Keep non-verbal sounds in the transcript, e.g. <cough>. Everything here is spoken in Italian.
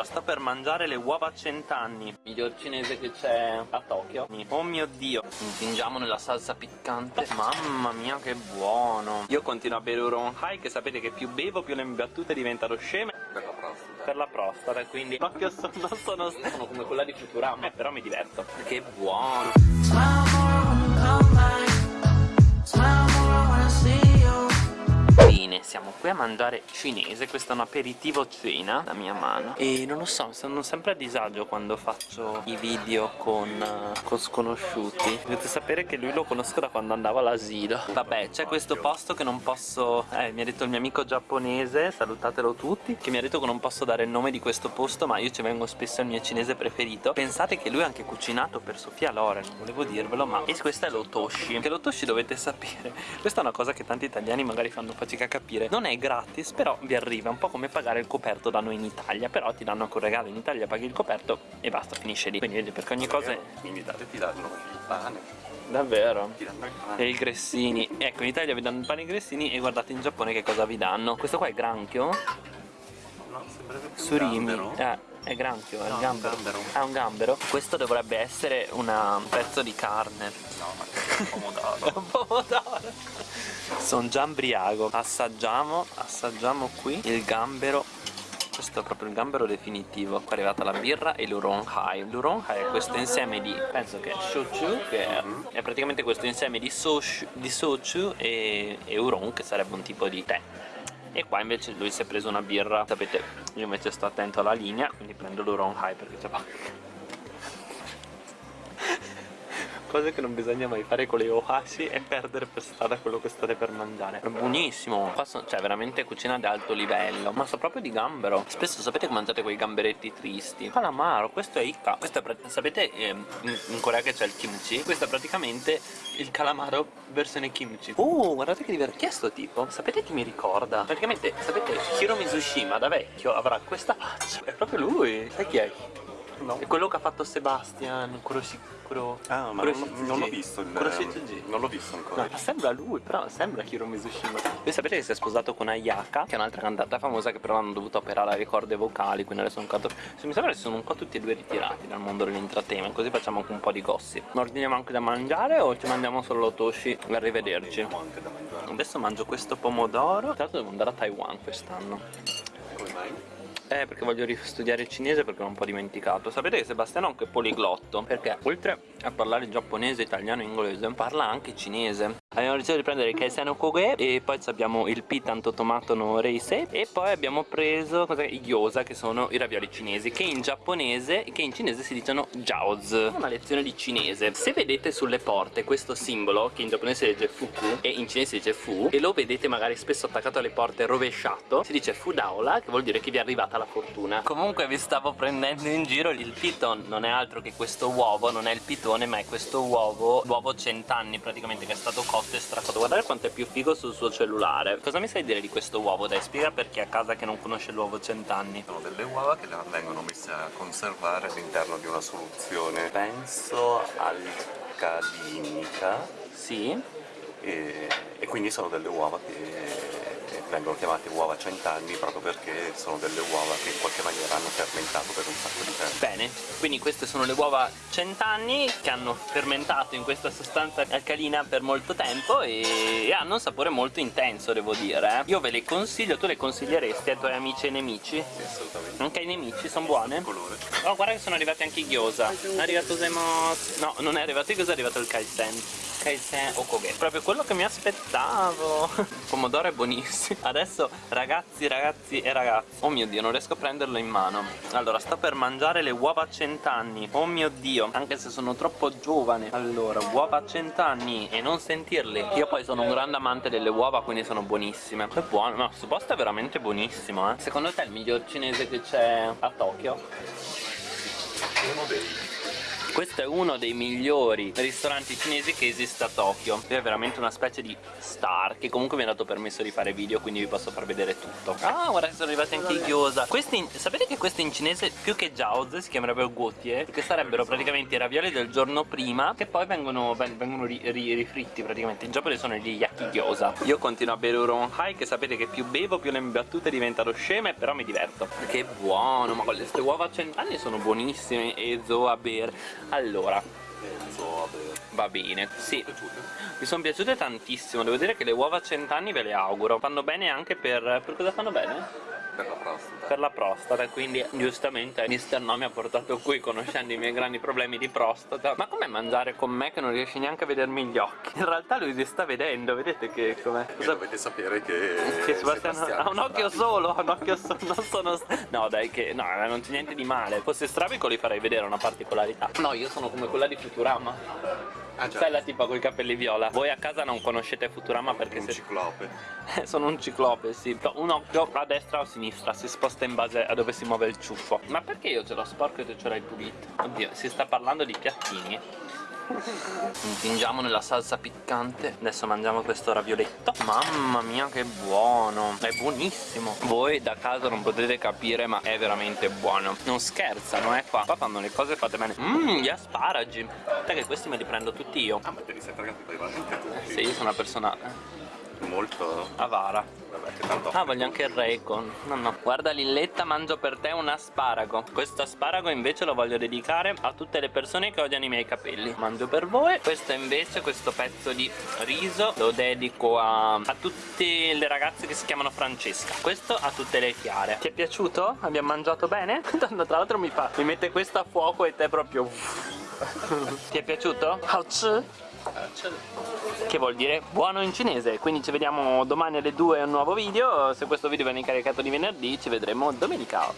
Allora, sto per mangiare le uova a cent'anni. Miglior cinese che c'è a Tokyo. Oh mio dio. Intingiamo nella salsa piccante. Mamma mia che buono. Io continuo a bere Uron High Che sapete che più bevo più le mie battute diventano sceme. Per la prostata Per la prostata Quindi. Occhio sono, sono Sono come quella di Futurama. Eh, Però mi diverto. Che buono Bene, siamo qui a mangiare cinese, questo è un aperitivo cena, la mia mano. E non lo so, sono sempre a disagio quando faccio i video con, eh, con sconosciuti. Dovete sapere che lui lo conosco da quando andavo all'asilo. Vabbè, c'è questo posto che non posso... Eh, mi ha detto il mio amico giapponese, salutatelo tutti Che mi ha detto che non posso dare il nome di questo posto Ma io ci vengo spesso al mio cinese preferito. Pensate che lui ha anche cucinato per Sofia Loren, volevo dirvelo Ma e questo è l'otoshi. Che l'otoshi dovete sapere <laughs> Questa è una cosa che tanti italiani magari fanno fatica a capire Non è gratis, però vi arriva un po' come pagare il coperto da noi in Italia Però ti danno anche un regalo in Italia, paghi il coperto e basta, finisce lì. Quindi vedi, perché ogni cosa è... In Italia ti danno il pane. Davvero? Ti danno il pane. E i gressini Ecco, in Italia vi danno il pane e i gressini E guardate in Giappone che cosa vi danno. Questo qua è granchio? No, più un Surimi. gambero. Eh, è granchio, è No, gambero un gambero. Ah, un gambero? Questo dovrebbe essere una- un pezzo di carne. No, ma che pomodoro. Un <laughs> pomodoro Sono già imbriaco Assaggiamo, assaggiamo qui il gambero. Questo è proprio il gambero definitivo. Qua è arrivata la birra e l'uronhai L'uronhai è questo insieme di, penso che è shochu Che è, è praticamente questo insieme di, sochu, di sochu e, e uron Che sarebbe un tipo di tè. E qua invece lui si è preso una birra. Sapete, io invece sto attento alla linea Quindi prendo l'uronhai perché c'è poco Cose che non bisogna mai fare con le ohashi e perdere per strada quello che state per mangiare. È buonissimo. Qua sono, cioè veramente cucina di alto livello Ma so proprio di gambero. Spesso sapete che mangiate quei gamberetti tristi? Calamaro, questo è Ika Questo è sapete ehm, in, in Corea che c'è il kimchi? Questo è praticamente il calamaro versione kimchi. Uh, guardate che divertente Chi è tipo? Sapete chi mi ricorda? Praticamente, sapete, Hiro Mizushima da vecchio avrà questa faccia. È proprio lui. Sai chi è? No. È quello che ha fatto Sebastian Kuroshi, Kuro, Ah, ma non, non l'ho visto il. Non l'ho visto ancora No, ma sembra lui, però sembra Hiro Mizushima Voi sapete che si è sposato con Ayaka Che è un'altra cantante famosa che però hanno dovuto operare le corde vocali Quindi adesso sono un canto... Se mi sembra che sono un po' tutti e due ritirati dal mondo dell'entertainment Così facciamo anche un po' di gossip Ordiniamo anche da mangiare o ci mandiamo solo l'otoshi? Arrivederci anche da mangiare Adesso mangio questo pomodoro Tra l'altro devo andare a Taiwan quest'anno? Eh, perché voglio ristudiare il cinese perché l'ho un po' dimenticato. Sapete che Sebastiano è anche poliglotto Perché oltre a parlare giapponese, italiano e inglese. Parla anche cinese. Abbiamo deciso di prendere il Kaiseno Koge E poi abbiamo il Pi tanto tomato no reise. E poi abbiamo preso cos'è? i gyoza che sono i ravioli cinesi Che in giapponese, che in cinese si dicono jiaozi Una lezione di cinese. Se vedete sulle porte questo simbolo Che in giapponese si legge fuku E in cinese si dice fu E lo vedete magari spesso attaccato alle porte rovesciato Si dice fudaola Che vuol dire che vi è arrivata la fortuna. Comunque vi stavo prendendo in giro Il piton. Non è altro che questo uovo Non è il pitone ma è questo uovo L'uovo cent'anni praticamente che è stato cotto e stracotto Guardate quanto è più figo sul suo cellulare. Cosa mi sai dire di questo uovo? Dai? Spiega per chi a casa che non conosce l'uovo cent'anni. Sono delle uova che vengono messe a conservare all'interno di una soluzione. Penso alcalinica Sì? e, e quindi sono delle uova che vengono chiamate uova cent'anni proprio perché sono delle uova che in qualche maniera hanno fermentato per un sacco di tempo. Bene, quindi queste sono le uova cent'anni che hanno fermentato in questa sostanza alcalina per molto tempo e, hanno un sapore molto intenso devo dire eh. Io ve le consiglio, tu le consiglieresti ai tuoi amici e nemici? Sì, assolutamente. Anche ai nemici, sono buone? Colore. Oh guarda che sono arrivati anche i gyoza È arrivato Zemos No, non è arrivato i gyoza, è arrivato il kaisen Kaisen Okoge Proprio quello che mi aspettavo Il <laughs> pomodoro è buonissimo Adesso ragazzi, ragazzi e ragazzi Oh mio dio, non riesco a prenderlo in mano. Allora, sto per mangiare le uova a cent'anni. Oh mio dio, anche se sono troppo giovane. Allora, uova a cent'anni e non sentirle. Io poi sono un grande amante delle uova, quindi sono buonissime. È buono, no, questo posto è veramente buonissimo eh. Secondo te è il miglior cinese che c'è a Tokyo? Uno dei. Questo è uno dei migliori ristoranti cinesi che esiste a Tokyo. È veramente una specie di star che comunque mi ha dato permesso di fare video quindi vi posso far vedere tutto. Ah guarda che sono arrivati anche i gyoza questi sapete che questi in cinese più che jiaozi si chiamerebbero guotie che sarebbero praticamente i ravioli del giorno prima che poi vengono, vengono ri, ri, rifritti praticamente. In Giappone sono gli yaki gyoza. Io continuo a bere Uronhai che sapete che più bevo più le battute diventano sceme però mi diverto. Che buono ma queste uova a cent'anni sono buonissime e zoa bere allora Va bene, sì. Mi sono piaciute tantissimo, devo dire che le uova a cent'anni ve le auguro. Fanno bene anche per... per cosa fanno bene? Per la prostata. Per la prostata, quindi giustamente Mister No mi ha portato qui conoscendo i miei grandi problemi di prostata. Ma com'è mangiare con me che non riesci neanche a vedermi gli occhi? In realtà lui si sta vedendo, vedete che com'è? Cosa... dovete sapere che... Che Sebastiano, Sebastiano ha un occhio solo, ha un occhio solo, non sono... No dai che... No, non c'è niente di male. Fosse strabico li farei vedere una particolarità. No, io sono come quella di Futurama. Ah, certo. Sai la tipa con i capelli viola? Voi a casa non conoscete Futurama perché un se... ciclope. <laughs> sono un ciclope, sì. Un occhio a destra o a sinistra, si sposta in base a dove si muove il ciuffo. Ma perché io ce l'ho sporco e te ce l'hai pulito? Oddio, si sta parlando di piattini. Intingiamo nella salsa piccante. Adesso mangiamo questo ravioletto Mamma mia che buono. È buonissimo. Voi da casa non potete capire ma è veramente buono. Non scherzano eh qua. Qua fanno le cose fatte bene. Mmm gli asparagi. Sai che questi me li prendo tutti io. Ah ma te li sei fregati veramente tutti Sì io sono una persona Molto. Avara. Vabbè che tanto. Ah voglio anche il Raycon No no. Guarda Lilletta mangio per te un asparago. Questo asparago invece lo voglio dedicare a tutte le persone che odiano i miei capelli. Mangio per voi. Questo invece questo pezzo di riso Lo dedico a, a tutte le ragazze che si chiamano Francesca. Questo a tutte le chiare. Ti è piaciuto? Abbiamo mangiato bene? <laughs> Tra l'altro mi fa Mi mette questo a fuoco e te proprio. <laughs> Ti è piaciuto? Hao che vuol dire buono in cinese. Quindi ci vediamo domani alle 2 a un nuovo video. Se questo video viene caricato di venerdì ci vedremo domenica.